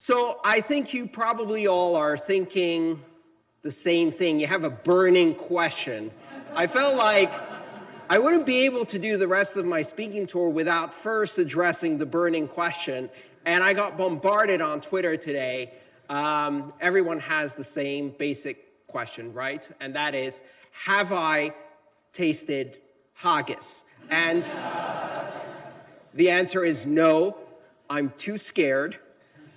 So I think you probably all are thinking the same thing. You have a burning question. I felt like I wouldn't be able to do the rest of my speaking tour without first addressing the burning question. And I got bombarded on Twitter today. Um, everyone has the same basic question, right? And that is, have I tasted haggis? And the answer is no, I'm too scared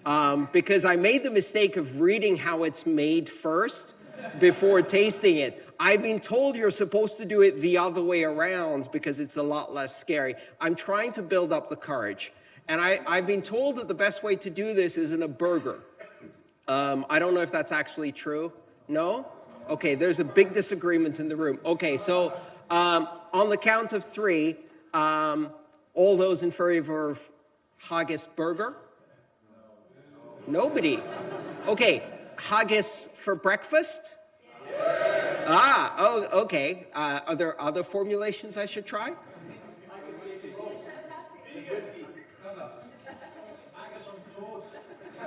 um, because I made the mistake of reading how it's made first before tasting it. I've been told you're supposed to do it the other way around because it's a lot less scary. I'm trying to build up the courage. And I, have been told that the best way to do this is in a burger. Um, I don't know if that's actually true. No? Okay, there's a big disagreement in the room. Okay, so um, on the count of three, um, all those in favor of haggis burger? Nobody. Okay, haggis for breakfast? Ah, oh, okay. Uh, are there other formulations I should try?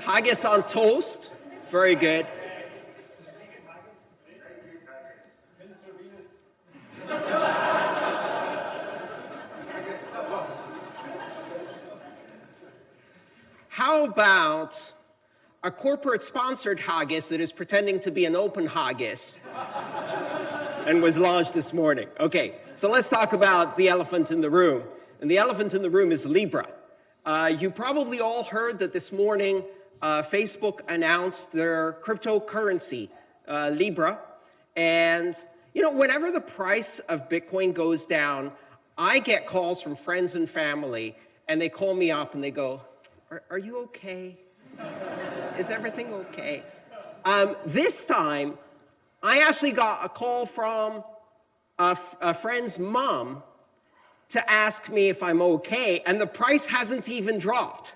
Haggis on toast. Very good. How about a corporate sponsored haggis that is pretending to be an open haggis and was launched this morning. Okay, so let's talk about the elephant in the room. And the elephant in the room is Libra. Uh, you probably all heard that this morning uh, Facebook announced their cryptocurrency, uh, Libra. And, you know, whenever the price of Bitcoin goes down, I get calls from friends and family, and they call me up and they go, are, are you okay? Is, everything okay? Um, this time, I actually got a call from a, a friend's mom to ask me if I'm okay, and the price hasn't even dropped.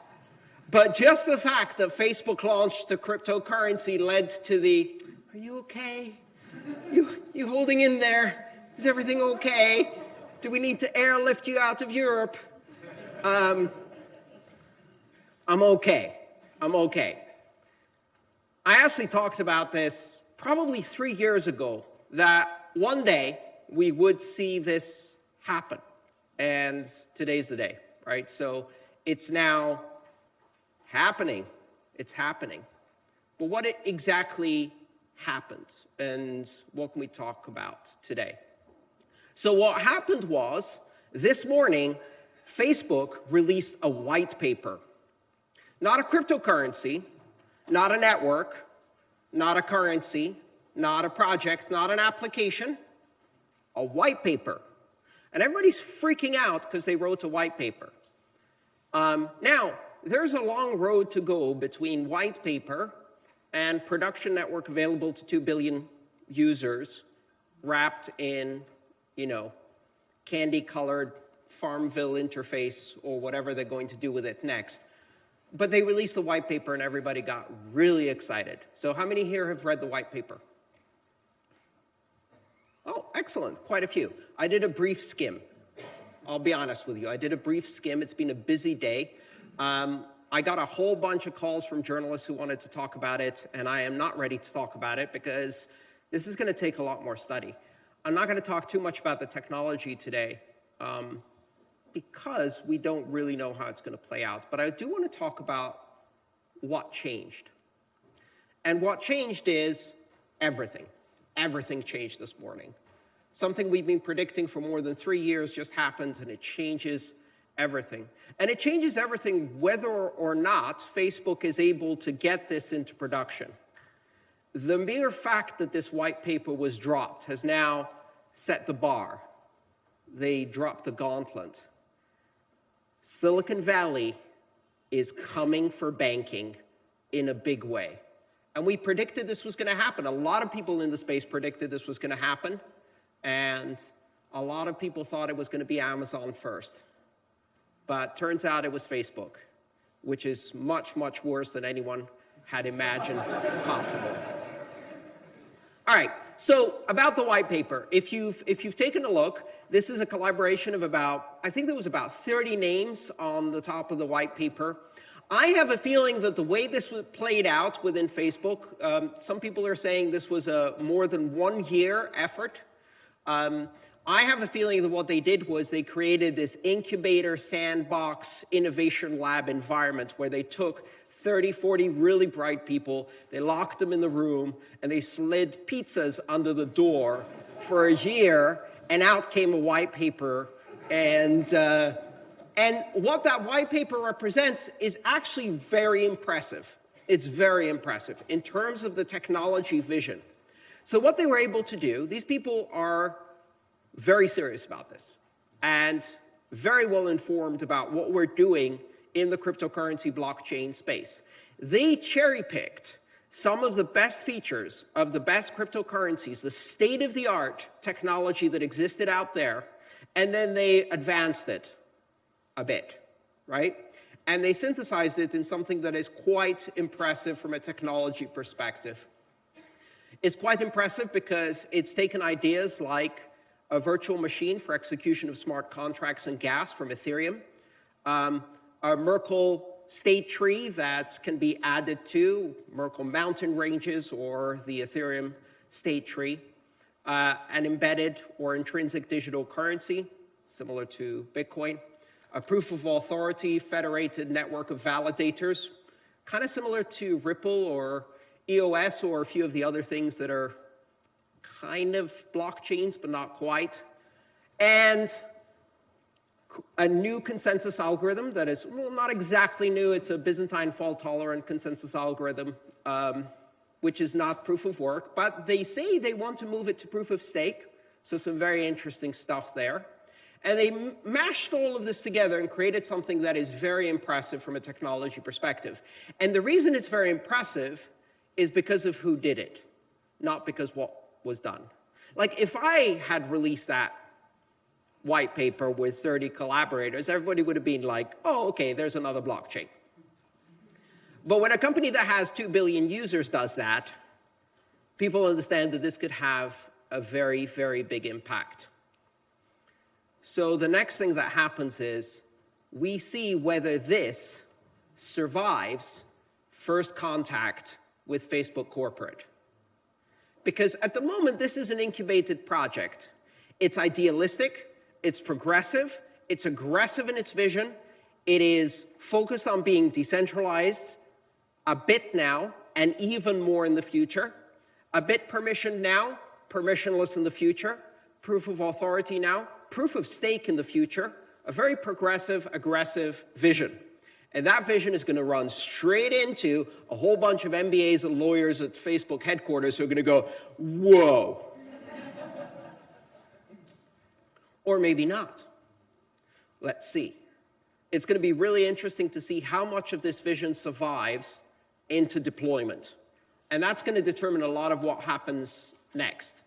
But just the fact that Facebook launched the cryptocurrency led to the, are you okay? You, you holding in there? Is everything okay? Do we need to airlift you out of Europe? Um, I'm okay. I'm okay. I actually talked about this probably three years ago, that one day we would see this happen. And today's the day, right? So it's now happening. It's happening. But what exactly happened? And what can we talk about today? So what happened was, this morning, Facebook released a white paper not a cryptocurrency, not a network, not a currency, not a project, not an application, a white paper. And everybody's freaking out because they wrote a white paper. Um, now, there's a long road to go between white paper and production network available to 2 billion users wrapped in, you know, candy-colored Farmville interface or whatever they're going to do with it next. But they released the white paper and everybody got really excited. So how many here have read the white paper? Oh, excellent, quite a few. I did a brief skim. I'll be honest with you, I did a brief skim. It's been a busy day. Um, I got a whole bunch of calls from journalists who wanted to talk about it, and I am not ready to talk about it because this is going to take a lot more study. I'm not going to talk too much about the technology today. Um, because we don't really know how it's going to play out. But I do want to talk about what changed. And what changed is everything. Everything changed this morning. Something we've been predicting for more than three years just happened, and it changes everything. And it changes everything whether or not Facebook is able to get this into production. The mere fact that this white paper was dropped has now set the bar. They dropped the gauntlet. Silicon Valley is coming for banking in a big way. And we predicted this was going to happen. A lot of people in the space predicted this was going to happen. And a lot of people thought it was going to be Amazon first. But turns out it was Facebook, which is much, much worse than anyone had imagined possible. All right, so about the white paper, if you've, if you've taken a look, this is a collaboration of about, I think there was about 30 names on the top of the white paper. I have a feeling that the way this was played out within Facebook, um, some people are saying this was a more than one year effort. Um, I have a feeling that what they did was they created this incubator sandbox innovation lab environment where they took 30, 40 really bright people, they locked them in the room, and they slid pizzas under the door for a year, and out came a white paper. And, uh, and what that white paper represents is actually very impressive. It's very impressive in terms of the technology vision. So what they were able to do, these people are very serious about this and very well informed about what we're doing in the cryptocurrency blockchain space. They cherry-picked some of the best features of the best cryptocurrencies, the state-of-the-art technology that existed out there, and then they advanced it a bit, right? And they synthesized it in something that is quite impressive from a technology perspective. It's quite impressive because it's taken ideas like a virtual machine for execution of smart contracts and gas from Ethereum, um, a Merkle state tree that can be added to Merkle mountain ranges or the Ethereum state tree, uh, an embedded or intrinsic digital currency, similar to Bitcoin, a proof of authority federated network of validators, kind of similar to Ripple or EOS or a few of the other things that are kind of blockchains, but not quite. And a new consensus algorithm that is, well, not exactly new. It's a Byzantine fault-tolerant consensus algorithm, um, which is not proof of work. But they say they want to move it to proof of stake. So some very interesting stuff there. And they mashed all of this together and created something that is very impressive from a technology perspective. And the reason it's very impressive is because of who did it, not because what was done. Like if I had released that white paper with 30 collaborators, everybody would have been like, oh, okay, there's another blockchain. But when a company that has 2 billion users does that, people understand that this could have a very, very big impact. So the next thing that happens is we see whether this survives first contact with Facebook corporate because at the moment, this is an incubated project. It's idealistic, it's progressive, it's aggressive in its vision, it is focused on being decentralized a bit now, and even more in the future, a bit permissioned now, permissionless in the future, proof of authority now, proof of stake in the future, a very progressive, aggressive vision. And that vision is going to run straight into a whole bunch of MBAs and lawyers at Facebook headquarters who are going to go, whoa. Or maybe not. Let's see. It's going to be really interesting to see how much of this vision survives into deployment. And that's going to determine a lot of what happens next.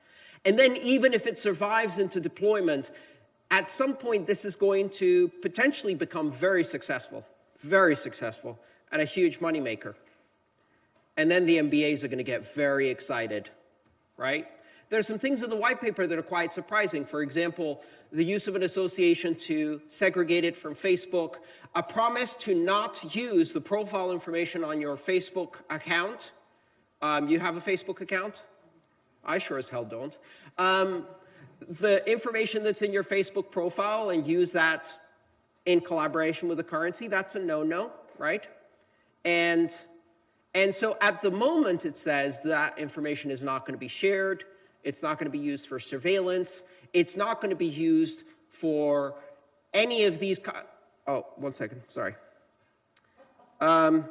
And then even if it survives into deployment, at some point this is going to potentially become very successful very successful, and a huge moneymaker. And then the MBAs are going to get very excited, right? There's some things in the white paper that are quite surprising. For example, the use of an association to segregate it from Facebook, a promise to not use the profile information on your Facebook account. Um, you have a Facebook account? I sure as hell don't. Um, the information that's in your Facebook profile and use that in collaboration with the currency, that's a no-no, right? And, and so at the moment, it says that information is not going to be shared. It's not going to be used for surveillance. It's not going to be used for any of these. oh, one second. Sorry. Um,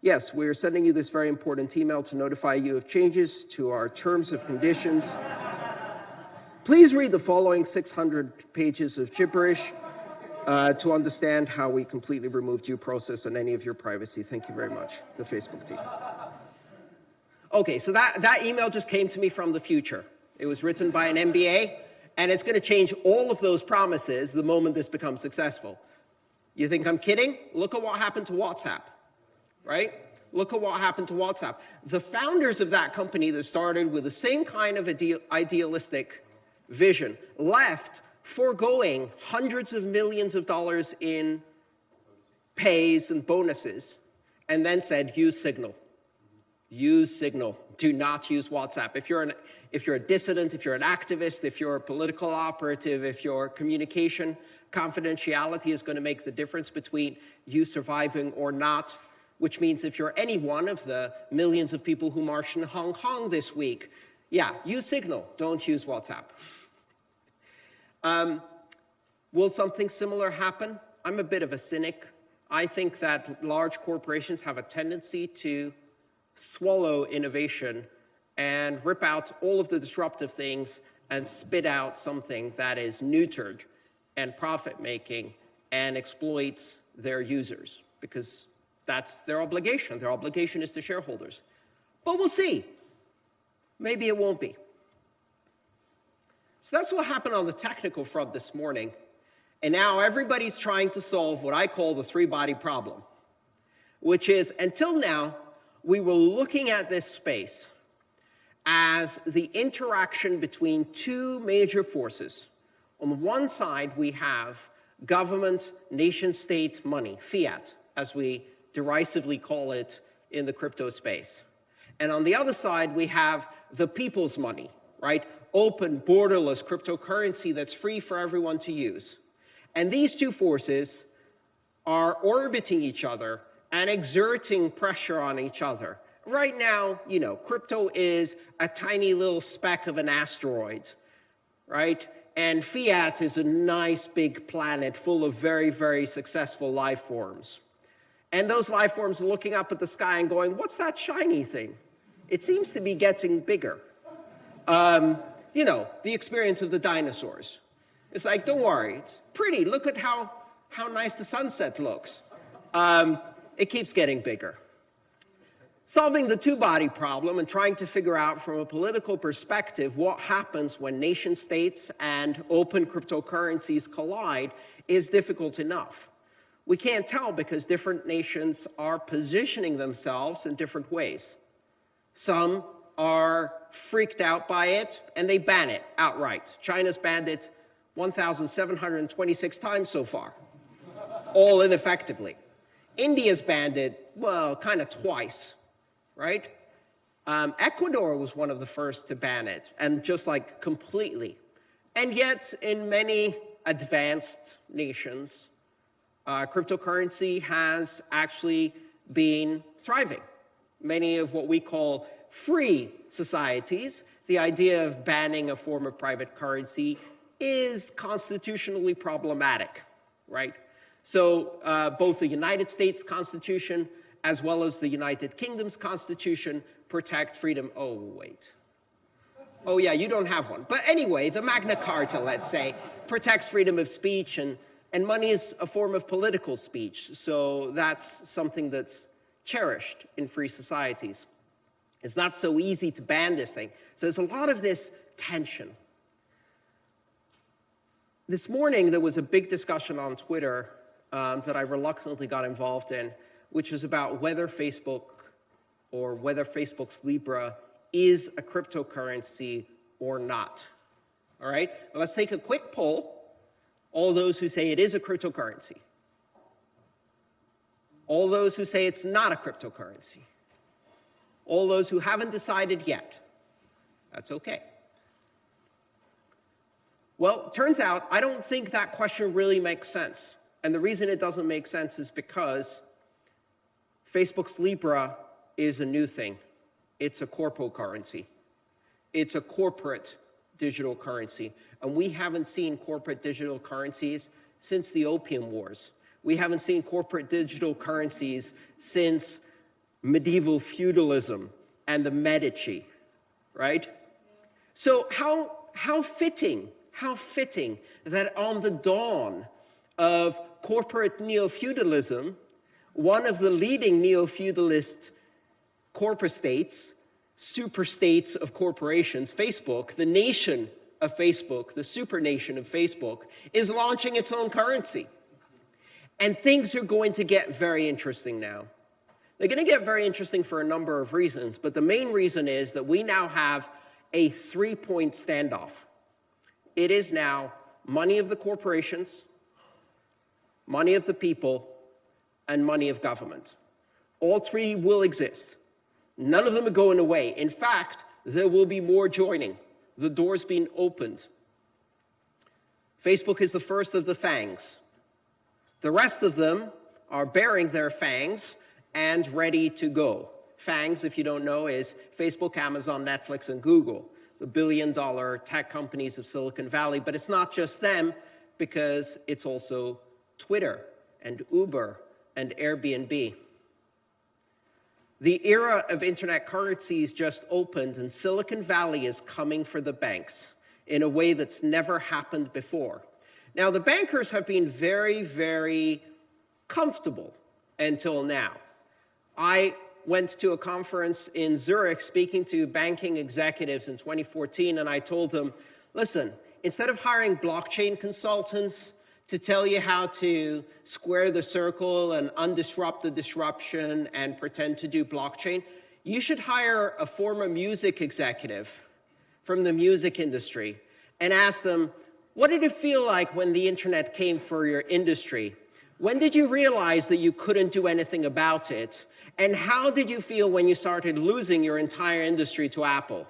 yes, we're sending you this very important email to notify you of changes to our terms of conditions. Please read the following 600 pages of gibberish uh, to understand how we completely remove due process and any of your privacy. Thank you very much, the Facebook team. Okay, so that, that email just came to me from the future. It was written by an MBA, and it's going to change all of those promises the moment this becomes successful. You think I'm kidding? Look at what happened to WhatsApp, right? Look at what happened to WhatsApp. The founders of that company that started with the same kind of idealistic vision left foregoing hundreds of millions of dollars in pays and bonuses, and then said, use Signal. Use Signal. Do not use WhatsApp. If you're, an, if you're a dissident, if you're an activist, if you're a political operative, if your communication confidentiality is going to make the difference between you surviving or not, which means if you're any one of the millions of people who marched in Hong Kong this week, yeah, use Signal, don't use WhatsApp. Um, will something similar happen? I'm a bit of a cynic. I think that large corporations have a tendency to swallow innovation and rip out all of the disruptive things and spit out something that is neutered and profit-making and exploits their users because that's their obligation. Their obligation is to shareholders. But we'll see. Maybe it won't be. So that's what happened on the technical front this morning. And now everybody's trying to solve what I call the three-body problem, which is, until now, we were looking at this space as the interaction between two major forces. On the one side, we have government, nation-state money, fiat, as we derisively call it in the crypto space. And on the other side, we have the people's money, right? Open, borderless cryptocurrency that's free for everyone to use. And these two forces are orbiting each other and exerting pressure on each other. Right now, you know, crypto is a tiny little speck of an asteroid, right? And fiat is a nice big planet full of very, very successful life forms. And those life forms are looking up at the sky and going, what's that shiny thing? It seems to be getting bigger. Um, you know, the experience of the dinosaurs. It's like, don't worry, it's pretty. Look at how, how nice the sunset looks. Um, it keeps getting bigger. Solving the two-body problem and trying to figure out from a political perspective what happens when nation states and open cryptocurrencies collide is difficult enough. We can't tell because different nations are positioning themselves in different ways. Some are freaked out by it and they ban it outright. China's banned it 1,726 times so far, all ineffectively. India's banned it, well, kind of twice, right? Um, Ecuador was one of the first to ban it, and just like completely. And yet, in many advanced nations, uh, cryptocurrency has actually been thriving. Many of what we call free societies, the idea of banning a form of private currency is constitutionally problematic, right? So uh, both the United States Constitution as well as the United Kingdom's Constitution protect freedom. Oh, wait. Oh, yeah, you don't have one. But anyway, the Magna Carta, let's say, protects freedom of speech and and money is a form of political speech, so that's something that's cherished in free societies. It's not so easy to ban this thing. So there's a lot of this tension. This morning, there was a big discussion on Twitter um, that I reluctantly got involved in, which was about whether Facebook or whether Facebook's Libra is a cryptocurrency or not. All right, let's take a quick poll all those who say it is a cryptocurrency, all those who say it's not a cryptocurrency, all those who haven't decided yet. That's okay. Well, turns out I don't think that question really makes sense. And the reason it doesn't make sense is because Facebook's Libra is a new thing. It's a corpo currency. It's a corporate digital currency. And we haven't seen corporate digital currencies since the Opium Wars. We haven't seen corporate digital currencies since medieval feudalism and the Medici, right? So how, how fitting, how fitting that on the dawn of corporate neo-feudalism, one of the leading neo-feudalist corporate states, super states of corporations, Facebook, the nation of Facebook, the supernation of Facebook, is launching its own currency. And things are going to get very interesting now. They're going to get very interesting for a number of reasons, but the main reason is that we now have a three-point standoff. It is now money of the corporations, money of the people, and money of government. All three will exist. None of them are going away. In fact, there will be more joining. The door's being opened. Facebook is the first of the fangs. The rest of them are bearing their fangs and ready to go. FANGs, if you don't know, is Facebook, Amazon, Netflix, and Google, the billion dollar tech companies of Silicon Valley. But it's not just them, because it's also Twitter and Uber and Airbnb. The era of internet currencies just opened, and Silicon Valley is coming for the banks in a way that's never happened before. Now, the bankers have been very, very comfortable until now. I went to a conference in Zurich speaking to banking executives in 2014, and I told them, listen, instead of hiring blockchain consultants to tell you how to square the circle and undisrupt the disruption and pretend to do blockchain, you should hire a former music executive from the music industry and ask them, what did it feel like when the internet came for your industry? When did you realize that you couldn't do anything about it? And how did you feel when you started losing your entire industry to Apple?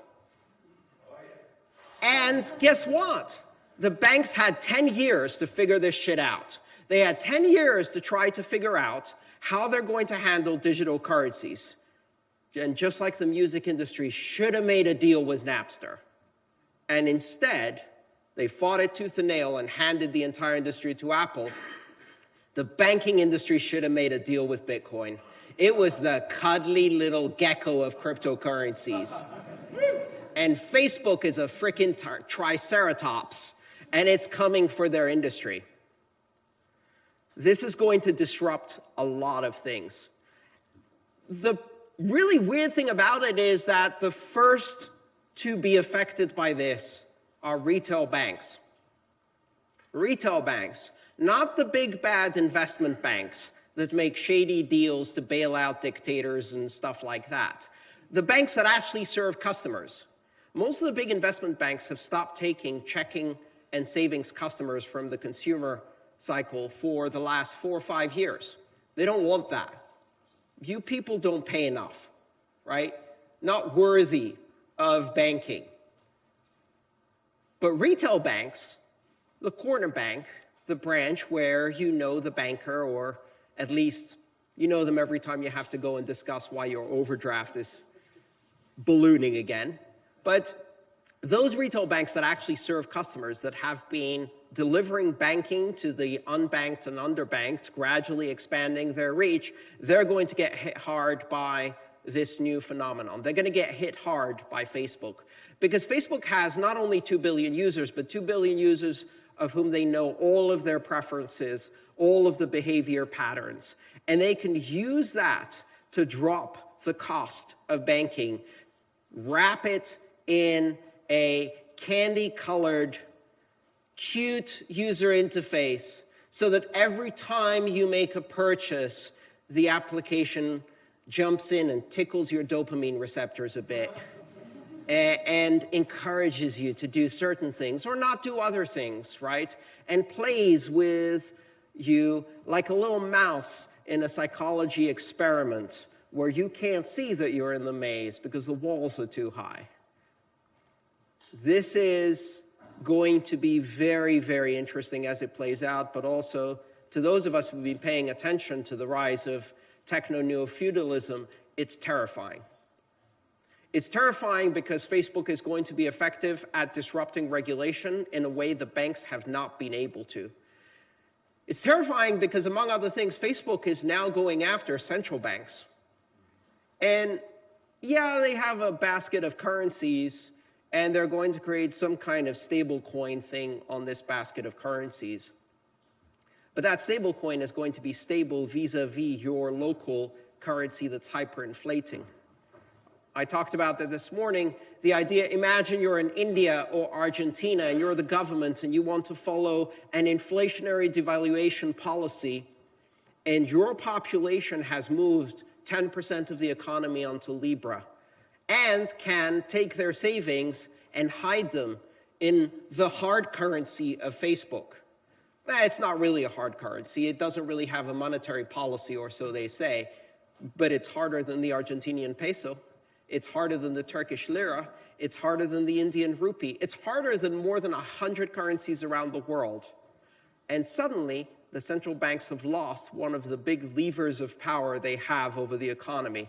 And guess what? The banks had 10 years to figure this shit out. They had 10 years to try to figure out how they're going to handle digital currencies. And just like the music industry should have made a deal with Napster. And instead, they fought it tooth and nail and handed the entire industry to Apple. The banking industry should have made a deal with Bitcoin. It was the cuddly little gecko of cryptocurrencies. And Facebook is a freaking triceratops, and it's coming for their industry. This is going to disrupt a lot of things. The really weird thing about it is that the first to be affected by this are retail banks. Retail banks, not the big bad investment banks that make shady deals to bail out dictators and stuff like that. The banks that actually serve customers. Most of the big investment banks have stopped taking checking and savings customers from the consumer cycle for the last four or five years. They don't want that. You people don't pay enough, right? Not worthy of banking. But retail banks, the corner bank, the branch where you know the banker or at least you know them every time you have to go and discuss why your overdraft is ballooning again. But those retail banks that actually serve customers that have been delivering banking to the unbanked and underbanked, gradually expanding their reach, they're going to get hit hard by this new phenomenon. They're going to get hit hard by Facebook because Facebook has not only 2 billion users, but 2 billion users of whom they know all of their preferences, all of the behavior patterns. And they can use that to drop the cost of banking, wrap it in a candy-colored, cute user interface so that every time you make a purchase, the application jumps in and tickles your dopamine receptors a bit and encourages you to do certain things or not do other things, right? And plays with you like a little mouse in a psychology experiment where you can't see that you're in the maze because the walls are too high. This is going to be very, very interesting as it plays out, but also to those of us who've been paying attention to the rise of techno-neo-feudalism, it's terrifying. It's terrifying because Facebook is going to be effective at disrupting regulation in a way the banks have not been able to. It's terrifying because, among other things, Facebook is now going after central banks. And yeah, they have a basket of currencies, and they're going to create some kind of stable coin thing on this basket of currencies. But that stable coin is going to be stable vis-a-vis -vis your local currency that's hyperinflating. I talked about that this morning. The idea, imagine you're in India or Argentina and you're the government and you want to follow an inflationary devaluation policy and your population has moved 10% of the economy onto Libra and can take their savings and hide them in the hard currency of Facebook. It's not really a hard currency. It doesn't really have a monetary policy, or so they say, but it's harder than the Argentinian peso. It's harder than the Turkish lira. It's harder than the Indian rupee. It's harder than more than 100 currencies around the world. And suddenly, the central banks have lost one of the big levers of power they have over the economy.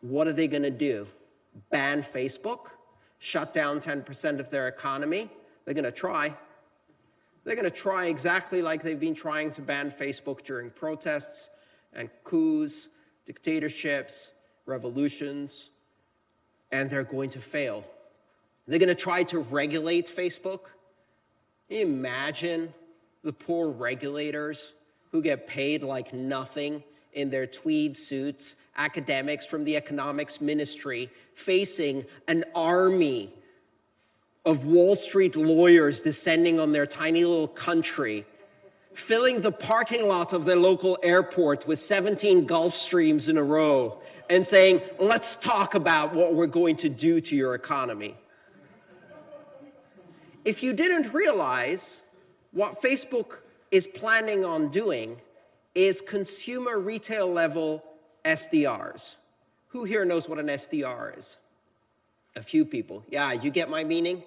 What are they going to do? Ban Facebook? Shut down 10% of their economy? They're going to try. They're going to try exactly like they've been trying to ban Facebook during protests and coups, dictatorships, revolutions, and they're going to fail. They're going to try to regulate Facebook. Imagine the poor regulators who get paid like nothing in their tweed suits, academics from the economics ministry, facing an army of Wall Street lawyers descending on their tiny little country, filling the parking lot of their local airport with 17 Gulfstreams in a row, and saying, let's talk about what we're going to do to your economy. If you didn't realize what Facebook is planning on doing is consumer retail level SDRs. Who here knows what an SDR is? A few people. Yeah, you get my meaning?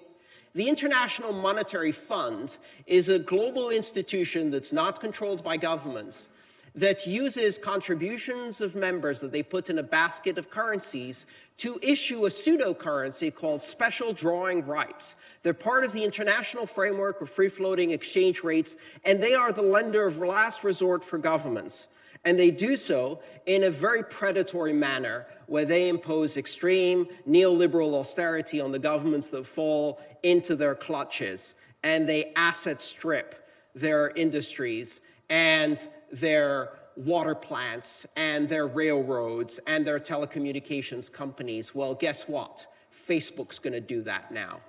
The International Monetary Fund is a global institution that's not controlled by governments that uses contributions of members that they put in a basket of currencies to issue a pseudo-currency called special drawing rights. They're part of the international framework of free-floating exchange rates, and they are the lender of last resort for governments. And they do so in a very predatory manner, where they impose extreme neoliberal austerity on the governments that fall into their clutches, and they asset strip their industries and their water plants and their railroads and their telecommunications companies. Well, guess what? Facebook's going to do that now.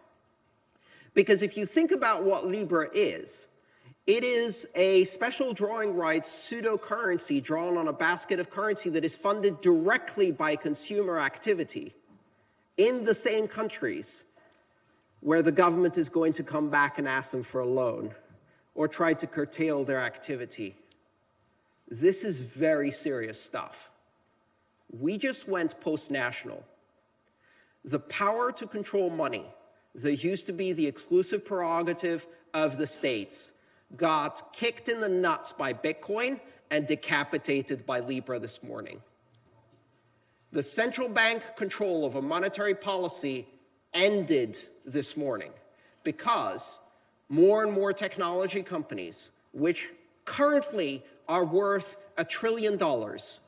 Because if you think about what Libra is, it is a special drawing rights pseudo-currency drawn on a basket of currency that is funded directly by consumer activity in the same countries where the government is going to come back and ask them for a loan or try to curtail their activity. This is very serious stuff. We just went post-national. The power to control money that used to be the exclusive prerogative of the states got kicked in the nuts by Bitcoin and decapitated by Libra this morning. The central bank control of a monetary policy ended this morning because more and more technology companies, which currently are worth a trillion dollars,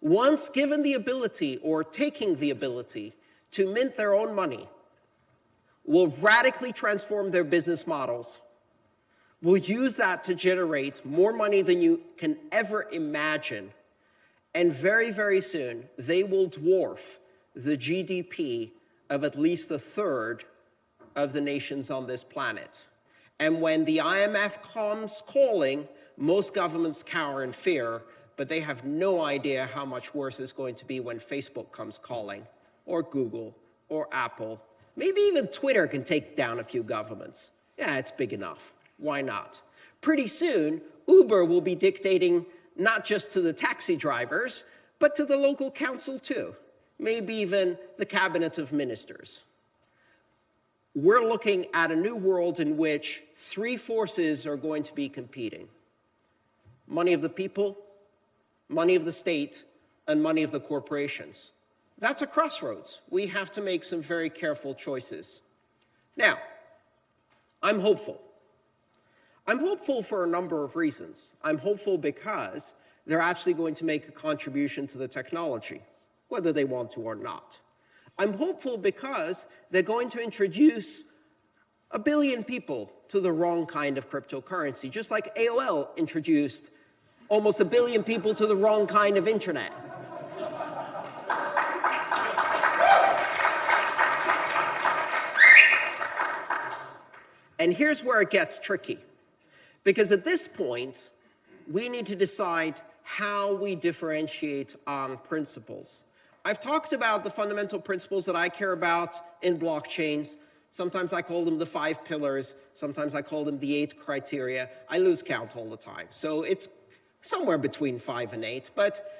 once given the ability or taking the ability to mint their own money, will radically transform their business models, will use that to generate more money than you can ever imagine, and very, very soon, they will dwarf the GDP of at least a third of the nations on this planet. And when the IMF comes calling, most governments cower in fear, but they have no idea how much worse it's going to be when Facebook comes calling, or Google, or Apple. Maybe even Twitter can take down a few governments. Yeah, it's big enough. Why not? Pretty soon, Uber will be dictating not just to the taxi drivers, but to the local council too. Maybe even the cabinet of ministers. We're looking at a new world in which three forces are going to be competing money of the people, money of the state, and money of the corporations. That's a crossroads. We have to make some very careful choices. Now, I'm hopeful. I'm hopeful for a number of reasons. I'm hopeful because they're actually going to make a contribution to the technology, whether they want to or not. I'm hopeful because they're going to introduce a billion people to the wrong kind of cryptocurrency, just like AOL introduced almost a billion people to the wrong kind of internet. And here's where it gets tricky. Because at this point, we need to decide how we differentiate on principles. I've talked about the fundamental principles that I care about in blockchains, Sometimes I call them the five pillars. Sometimes I call them the eight criteria. I lose count all the time. So it's somewhere between five and eight. But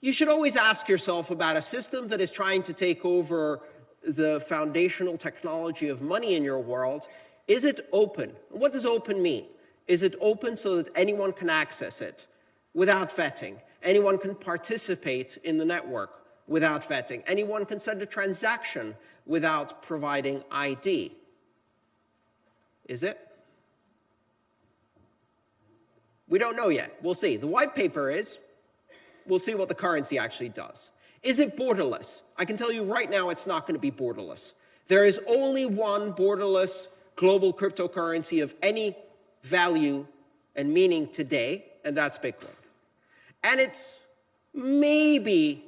you should always ask yourself about a system that is trying to take over the foundational technology of money in your world. Is it open? What does open mean? Is it open so that anyone can access it without vetting? Anyone can participate in the network without vetting. Anyone can send a transaction without providing ID. Is it? We don't know yet. We'll see. The white paper is, we'll see what the currency actually does. Is it borderless? I can tell you right now it's not going to be borderless. There is only one borderless global cryptocurrency of any value and meaning today, and that's Bitcoin. And it's maybe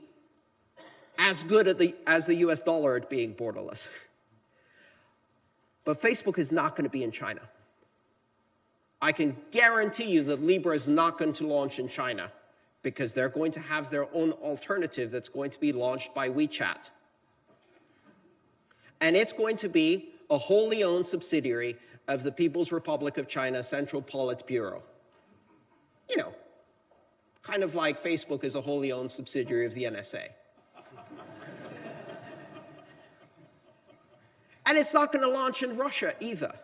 as good the, as the US dollar at being borderless. But Facebook is not going to be in China. I can guarantee you that Libra is not going to launch in China because they're going to have their own alternative that's going to be launched by WeChat. And it's going to be a wholly owned subsidiary of the People's Republic of China Central Politburo. You know, kind of like Facebook is a wholly owned subsidiary of the NSA. and it's not going to launch in Russia either,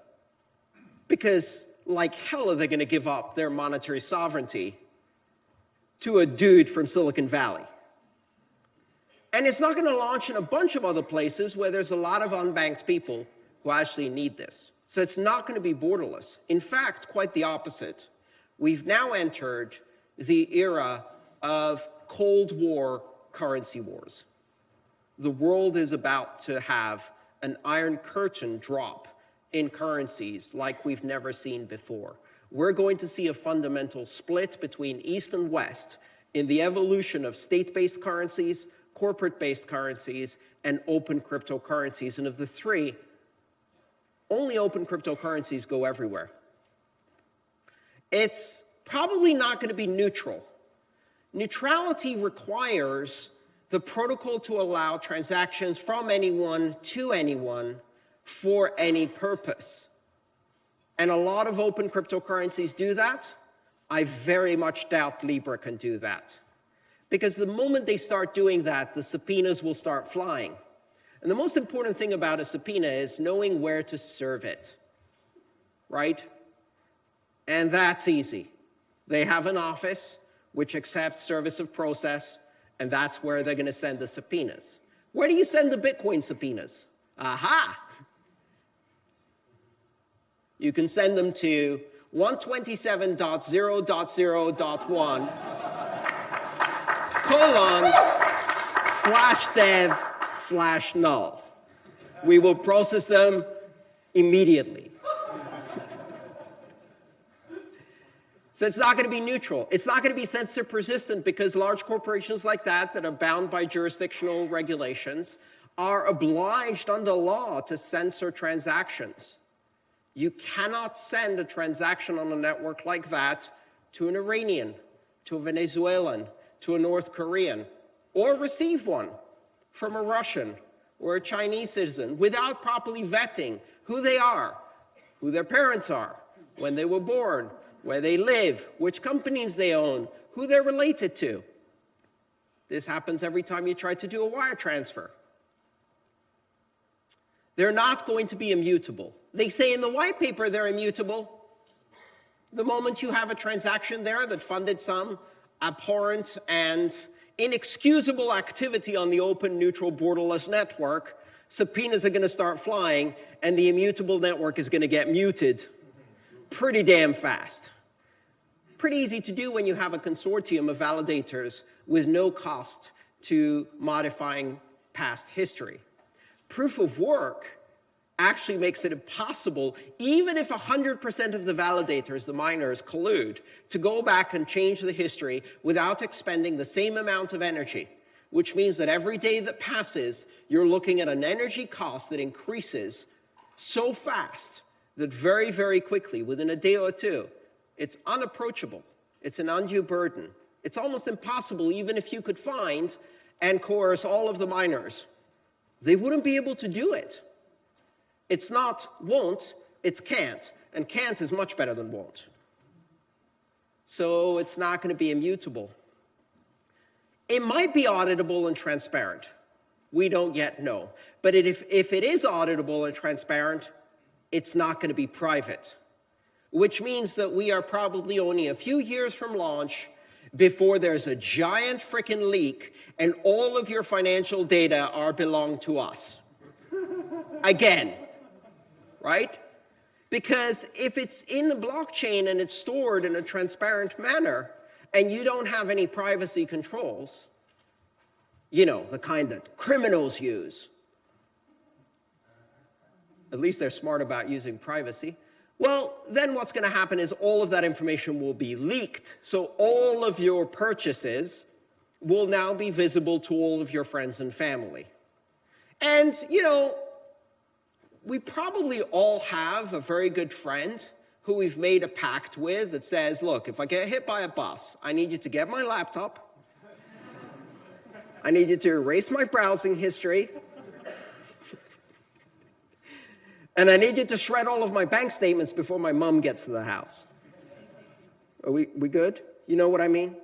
because like hell are they going to give up their monetary sovereignty to a dude from Silicon Valley. And it's not going to launch in a bunch of other places where there's a lot of unbanked people who actually need this. So it's not going to be borderless. In fact, quite the opposite. We've now entered the era of Cold War currency wars. The world is about to have an iron curtain drop in currencies like we've never seen before. We're going to see a fundamental split between East and West in the evolution of state-based currencies, corporate-based currencies, and open cryptocurrencies. And of the three, only open cryptocurrencies go everywhere. It's probably not going to be neutral. Neutrality requires the protocol to allow transactions from anyone to anyone for any purpose. And a lot of open cryptocurrencies do that. I very much doubt Libra can do that. Because the moment they start doing that, the subpoenas will start flying. And the most important thing about a subpoena is knowing where to serve it, right? And that's easy. They have an office which accepts service of process, and that's where they're going to send the subpoenas. Where do you send the Bitcoin subpoenas? Aha! You can send them to 127.0.0.1 colon slash dev slash null. We will process them immediately. So it's not going to be neutral. It's not going to be censorship resistant because large corporations like that, that are bound by jurisdictional regulations, are obliged under law to censor transactions. You cannot send a transaction on a network like that to an Iranian, to a Venezuelan, to a North Korean, or receive one from a Russian or a Chinese citizen without properly vetting who they are, who their parents are, when they were born, where they live, which companies they own, who they're related to. This happens every time you try to do a wire transfer. They're not going to be immutable. They say in the white paper they're immutable. The moment you have a transaction there that funded some abhorrent and inexcusable activity on the open, neutral, borderless network, subpoenas are going to start flying, and the immutable network is going to get muted pretty damn fast. Pretty easy to do when you have a consortium of validators with no cost to modifying past history. Proof of work actually makes it impossible, even if 100% of the validators, the miners, collude, to go back and change the history without expending the same amount of energy, which means that every day that passes, you're looking at an energy cost that increases so fast that very, very quickly, within a day or two, it's unapproachable. It's an undue burden. It's almost impossible, even if you could find and coerce all of the miners they wouldn't be able to do it. It's not won't, it's can't. And can't is much better than won't. So it's not going to be immutable. It might be auditable and transparent. We don't yet know. But if, if it is auditable and transparent, it's not going to be private, which means that we are probably only a few years from launch before there's a giant freaking leak and all of your financial data are belong to us. Again, right? Because if it's in the blockchain and it's stored in a transparent manner and you don't have any privacy controls, you know, the kind that criminals use, at least they're smart about using privacy, well, then what's going to happen is all of that information will be leaked. So all of your purchases will now be visible to all of your friends and family. And, you know, we probably all have a very good friend who we've made a pact with that says, look, if I get hit by a bus, I need you to get my laptop. I need you to erase my browsing history. and I need you to shred all of my bank statements before my mom gets to the house. Are we, we good? You know what I mean?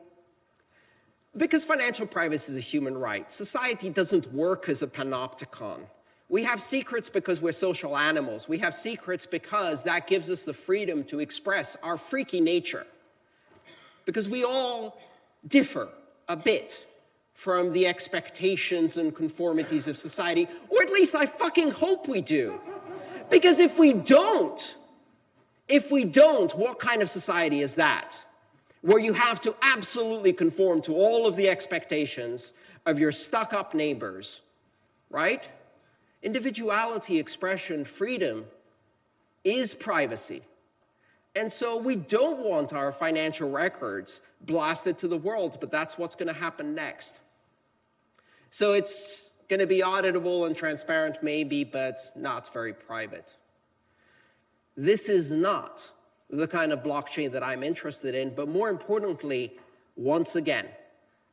Because financial privacy is a human right. Society doesn't work as a panopticon. We have secrets because we're social animals. We have secrets because that gives us the freedom to express our freaky nature. Because we all differ a bit from the expectations and conformities of society, or at least I fucking hope we do. Because if we don't, if we don't, what kind of society is that? Where you have to absolutely conform to all of the expectations of your stuck-up neighbors, right? Individuality, expression, freedom is privacy. And so we don't want our financial records blasted to the world, but that's what's going to happen next. So it's going to be auditable and transparent maybe, but not very private. This is not the kind of blockchain that I'm interested in, but more importantly, once again,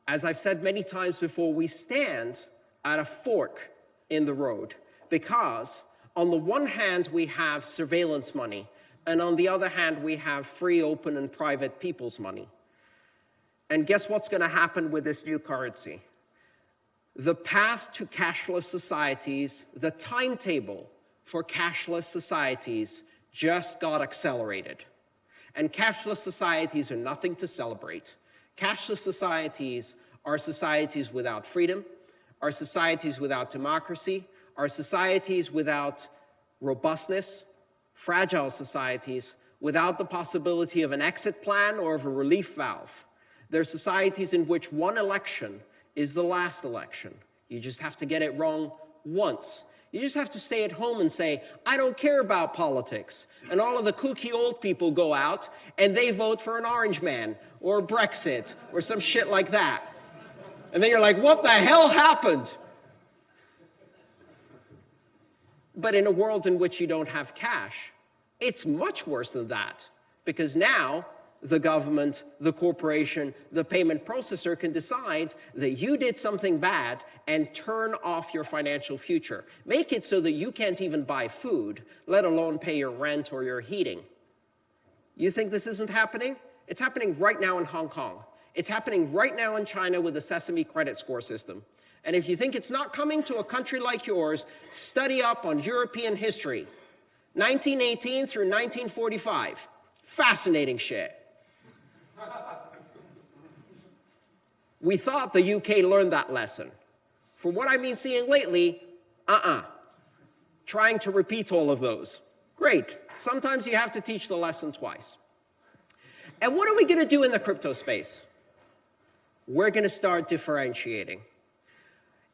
as I've said many times before, we stand at a fork in the road because on the one hand, we have surveillance money, and on the other hand, we have free, open, and private people's money. And guess what's going to happen with this new currency? the path to cashless societies, the timetable for cashless societies just got accelerated. And cashless societies are nothing to celebrate. Cashless societies are societies without freedom, are societies without democracy, are societies without robustness, fragile societies without the possibility of an exit plan or of a relief valve. They're societies in which one election is the last election. You just have to get it wrong once. You just have to stay at home and say, I don't care about politics. And all of the kooky old people go out and they vote for an orange man or Brexit or some shit like that. And then you're like, what the hell happened? But in a world in which you don't have cash, it's much worse than that. Because now the government, the corporation, the payment processor can decide that you did something bad and turn off your financial future. Make it so that you can't even buy food, let alone pay your rent or your heating. You think this isn't happening? It's happening right now in Hong Kong. It's happening right now in China with the Sesame credit score system. And if you think it's not coming to a country like yours, study up on European history. 1918 through 1945. Fascinating shit. We thought the UK learned that lesson. From what I've been seeing lately, uh-uh. Trying to repeat all of those. Great. Sometimes you have to teach the lesson twice. And what are we going to do in the crypto space? We're going to start differentiating.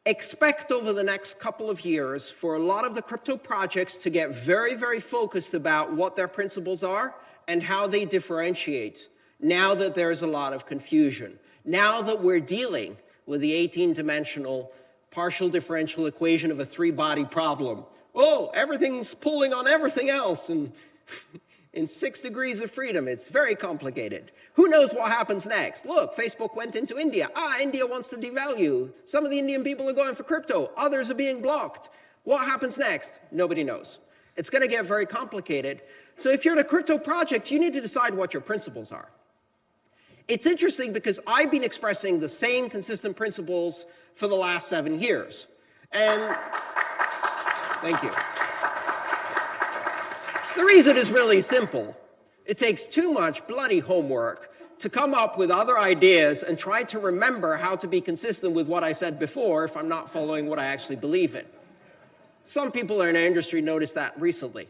Expect over the next couple of years for a lot of the crypto projects to get very, very focused about what their principles are and how they differentiate now that there's a lot of confusion. Now that we're dealing with the 18-dimensional partial differential equation of a three-body problem. Oh, everything's pulling on everything else and in six degrees of freedom. It's very complicated. Who knows what happens next? Look, Facebook went into India. Ah, India wants to devalue. Some of the Indian people are going for crypto. Others are being blocked. What happens next? Nobody knows. It's going to get very complicated. So if you're in a crypto project, you need to decide what your principles are. It's interesting because I've been expressing the same consistent principles for the last seven years. And thank you. The reason is really simple. It takes too much bloody homework to come up with other ideas and try to remember how to be consistent with what I said before if I'm not following what I actually believe in. Some people in our industry noticed that recently.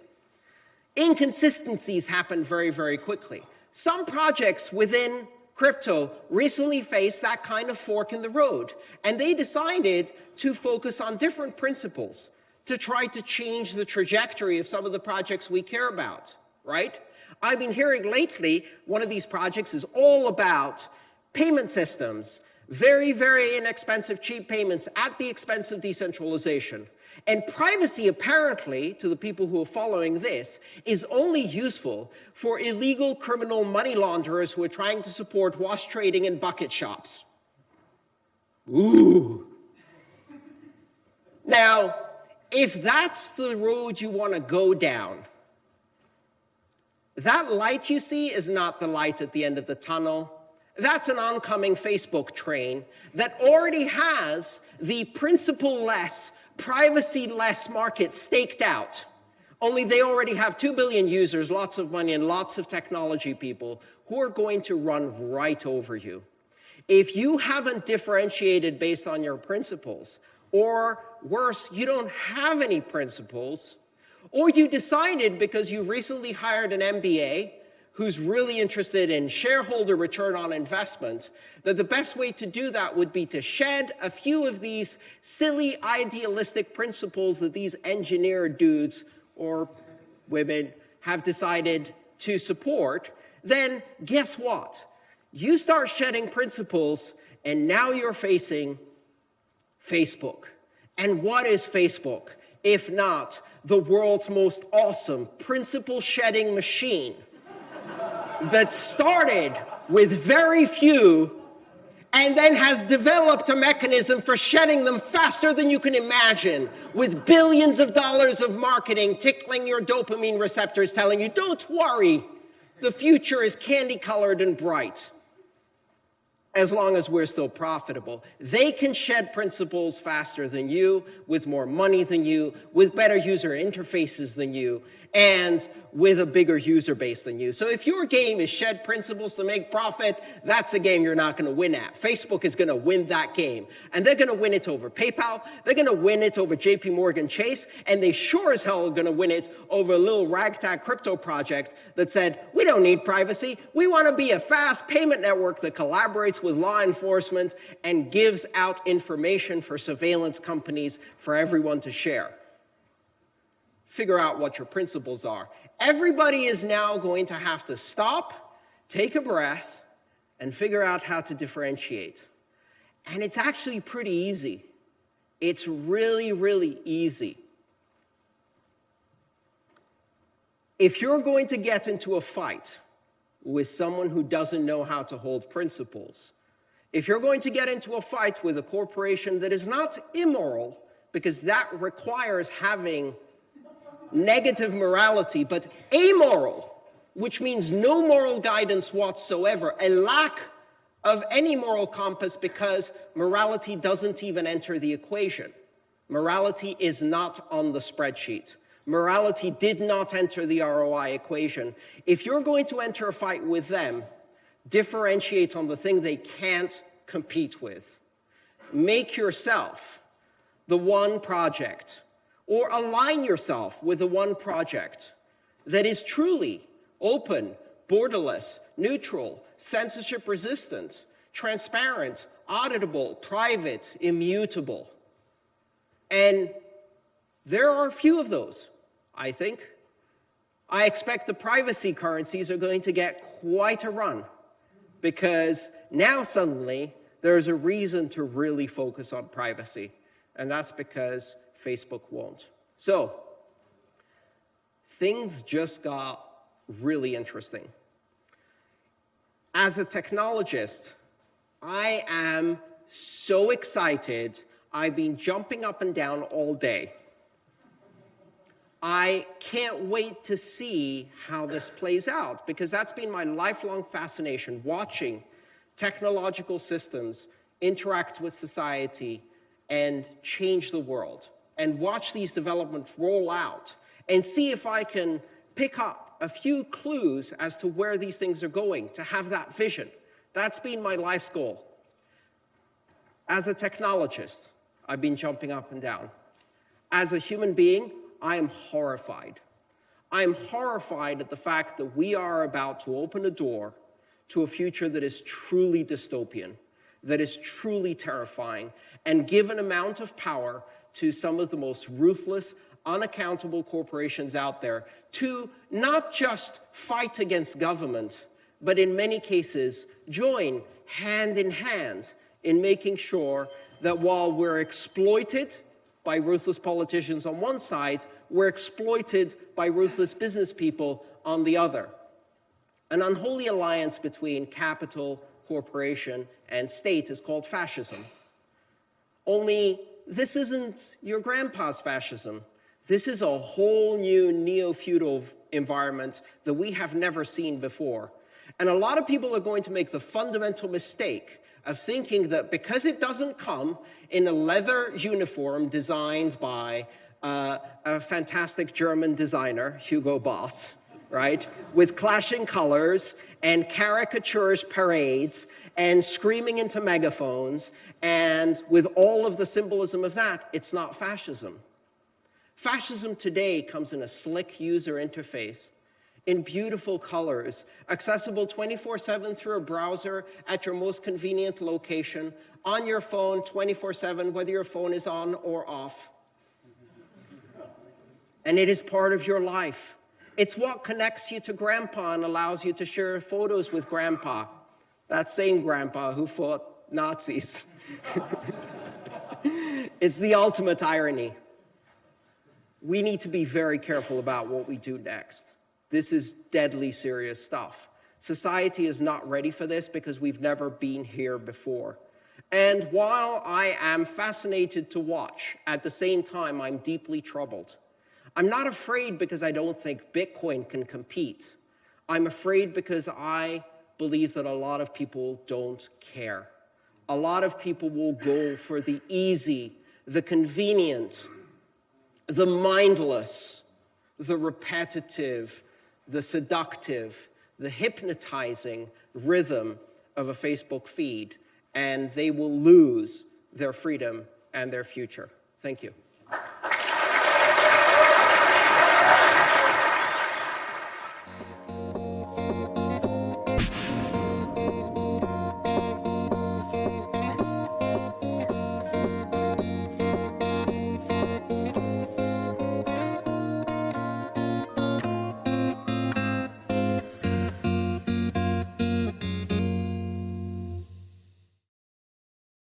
Inconsistencies happen very, very quickly. Some projects within crypto recently faced that kind of fork in the road, and they decided to focus on different principles to try to change the trajectory of some of the projects we care about, right? I've been hearing lately one of these projects is all about payment systems, very, very inexpensive, cheap payments at the expense of decentralization. And privacy, apparently, to the people who are following this, is only useful for illegal criminal money launderers who are trying to support wash trading and bucket shops. Ooh. Now, if that's the road you want to go down, that light you see is not the light at the end of the tunnel. That's an oncoming Facebook train that already has the principle-less, privacy-less market staked out. Only they already have 2 billion users, lots of money, and lots of technology people who are going to run right over you. If you haven't differentiated based on your principles, or worse, you don't have any principles, or you decided because you recently hired an MBA who's really interested in shareholder return on investment, that the best way to do that would be to shed a few of these silly idealistic principles that these engineer dudes or women have decided to support, then guess what? You start shedding principles, and now you're facing Facebook. And what is Facebook, if not the world's most awesome principle-shedding machine that started with very few and then has developed a mechanism for shedding them faster than you can imagine, with billions of dollars of marketing tickling your dopamine receptors, telling you, don't worry, the future is candy-colored and bright as long as we're still profitable. They can shed principles faster than you, with more money than you, with better user interfaces than you, and with a bigger user base than you. So if your game is shed principles to make profit, that's a game you're not going to win at. Facebook is going to win that game. And they're going to win it over PayPal. They're going to win it over JP Morgan Chase. And they sure as hell are going to win it over a little ragtag crypto project that said, we don't need privacy. We want to be a fast payment network that collaborates with law enforcement and gives out information for surveillance companies for everyone to share figure out what your principles are. Everybody is now going to have to stop, take a breath, and figure out how to differentiate. And it's actually pretty easy. It's really, really easy. If you're going to get into a fight with someone who doesn't know how to hold principles, if you're going to get into a fight with a corporation that is not immoral, because that requires having negative morality, but amoral, which means no moral guidance whatsoever, a lack of any moral compass because morality doesn't even enter the equation. Morality is not on the spreadsheet. Morality did not enter the ROI equation. If you're going to enter a fight with them, differentiate on the thing they can't compete with. Make yourself the one project or align yourself with the one project that is truly open, borderless, neutral, censorship resistant, transparent, auditable, private, immutable. And there are a few of those, I think. I expect the privacy currencies are going to get quite a run because now suddenly there's a reason to really focus on privacy. And that's because Facebook won't. So things just got really interesting. As a technologist, I am so excited. I've been jumping up and down all day. I can't wait to see how this plays out because that's been my lifelong fascination, watching technological systems interact with society and change the world and watch these developments roll out and see if I can pick up a few clues as to where these things are going, to have that vision. That's been my life's goal. As a technologist, I've been jumping up and down. As a human being, I am horrified. I am horrified at the fact that we are about to open a door to a future that is truly dystopian, that is truly terrifying, and give an amount of power to some of the most ruthless, unaccountable corporations out there to not just fight against government, but in many cases join hand in hand in making sure that while we're exploited by ruthless politicians on one side, we're exploited by ruthless business people on the other. An unholy alliance between capital, corporation, and state is called fascism. Only this isn't your grandpa's fascism. This is a whole new neo-feudal environment that we have never seen before. And a lot of people are going to make the fundamental mistake of thinking that because it doesn't come in a leather uniform designed by uh, a fantastic German designer, Hugo Boss, right, with clashing colors and caricatures parades and screaming into megaphones and with all of the symbolism of that, it's not fascism. Fascism today comes in a slick user interface in beautiful colors, accessible 24-7 through a browser at your most convenient location, on your phone 24-7, whether your phone is on or off. And it is part of your life. It's what connects you to grandpa and allows you to share photos with grandpa. That same grandpa who fought Nazis. it's the ultimate irony. We need to be very careful about what we do next. This is deadly serious stuff. Society is not ready for this because we've never been here before. And while I am fascinated to watch, at the same time, I'm deeply troubled. I'm not afraid because I don't think Bitcoin can compete. I'm afraid because I believe that a lot of people don't care. A lot of people will go for the easy, the convenient, the mindless, the repetitive, the seductive, the hypnotizing rhythm of a Facebook feed, and they will lose their freedom and their future. Thank you.